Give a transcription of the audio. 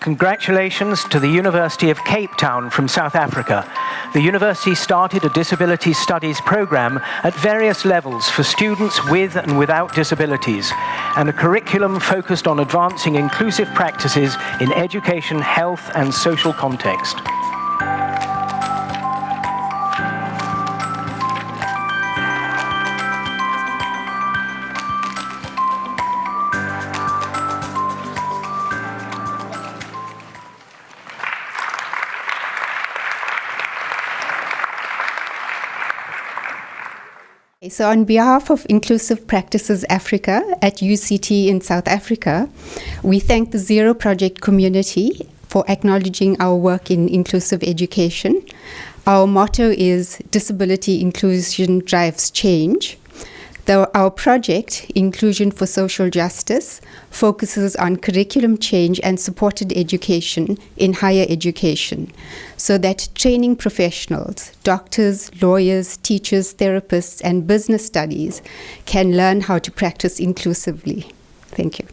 Congratulations to the University of Cape Town from South Africa. The university started a disability studies program at various levels for students with and without disabilities, and a curriculum focused on advancing inclusive practices in education, health, and social context. So on behalf of Inclusive Practices Africa at UCT in South Africa, we thank the Zero Project community for acknowledging our work in inclusive education. Our motto is Disability Inclusion Drives Change. Though our project, Inclusion for Social Justice, focuses on curriculum change and supported education in higher education, so that training professionals, doctors, lawyers, teachers, therapists, and business studies can learn how to practice inclusively. Thank you.